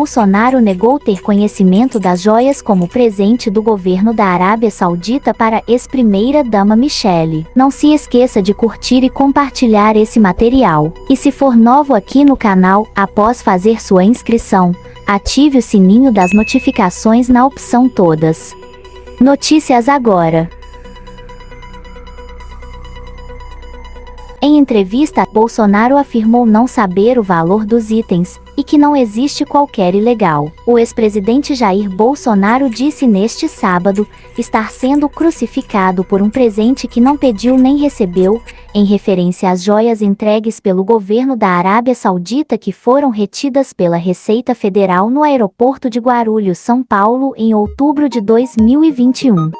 Bolsonaro negou ter conhecimento das joias como presente do governo da Arábia Saudita para ex-primeira-dama Michele. Não se esqueça de curtir e compartilhar esse material. E se for novo aqui no canal, após fazer sua inscrição, ative o sininho das notificações na opção Todas. Notícias agora. Em entrevista, Bolsonaro afirmou não saber o valor dos itens e que não existe qualquer ilegal. O ex-presidente Jair Bolsonaro disse neste sábado estar sendo crucificado por um presente que não pediu nem recebeu, em referência às joias entregues pelo governo da Arábia Saudita que foram retidas pela Receita Federal no aeroporto de Guarulhos, São Paulo, em outubro de 2021.